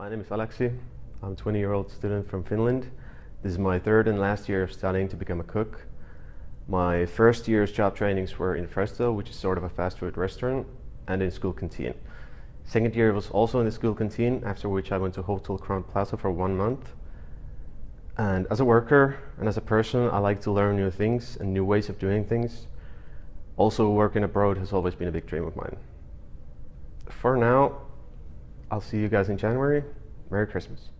My name is Alexi. I'm a 20 year old student from Finland. This is my third and last year of studying to become a cook. My first year's job trainings were in Fresto, which is sort of a fast food restaurant, and in school canteen. Second year was also in the school canteen, after which I went to Hotel Crowne Plaza for one month. And as a worker and as a person, I like to learn new things and new ways of doing things. Also, working abroad has always been a big dream of mine. For now, I'll see you guys in January. Merry Christmas.